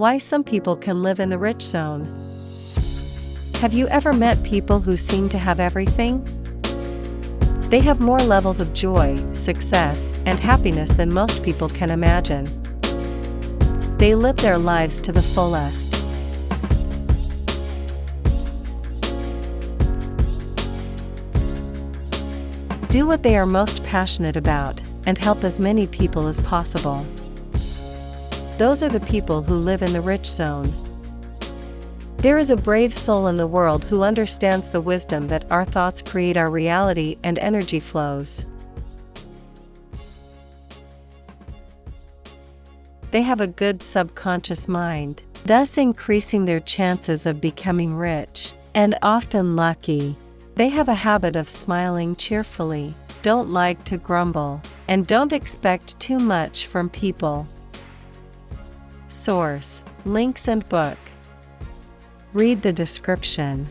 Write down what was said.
Why some people can live in the rich zone. Have you ever met people who seem to have everything? They have more levels of joy, success, and happiness than most people can imagine. They live their lives to the fullest. Do what they are most passionate about and help as many people as possible. Those are the people who live in the rich zone. There is a brave soul in the world who understands the wisdom that our thoughts create our reality and energy flows. They have a good subconscious mind, thus increasing their chances of becoming rich, and often lucky. They have a habit of smiling cheerfully, don't like to grumble, and don't expect too much from people. Source Links and Book Read the description.